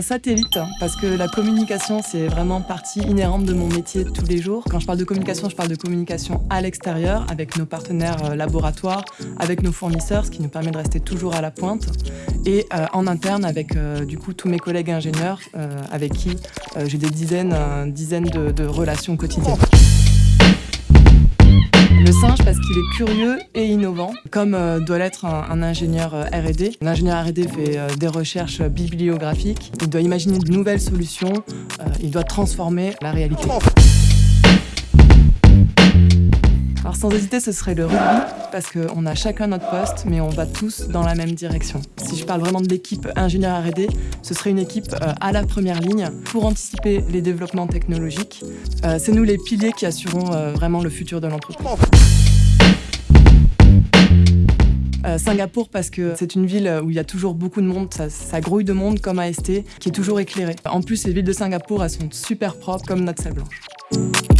satellite hein, parce que la communication c'est vraiment partie inhérente de mon métier tous les jours. Quand je parle de communication, je parle de communication à l'extérieur avec nos partenaires euh, laboratoires, avec nos fournisseurs, ce qui nous permet de rester toujours à la pointe et euh, en interne avec euh, du coup tous mes collègues ingénieurs avec qui j'ai des dizaines, dizaines de, de relations quotidiennes. Le singe parce qu'il est curieux et innovant, comme euh, doit l'être un, ingénieur euh, R&D. L'ingénieur R&D fait euh, des recherches bibliographiques, il doit imaginer de nouvelles solutions, il doit transformer la réalité. Sans hésiter, ce serait le rugby, parce qu'on a chacun notre poste, mais on va tous dans la même direction. Si je parle vraiment de l'équipe ingénieur R&D, ce serait une équipe à la première ligne pour anticiper les développements technologiques. C'est nous les piliers qui assureront vraiment le futur de l'entreprise. Euh, Singapour parce que c'est une ville où il y a toujours beaucoup de monde, ça, grouille de monde comme AST, qui est toujours éclairée. En plus, les villes de Singapour, elles sont super propres comme notre salle blanche.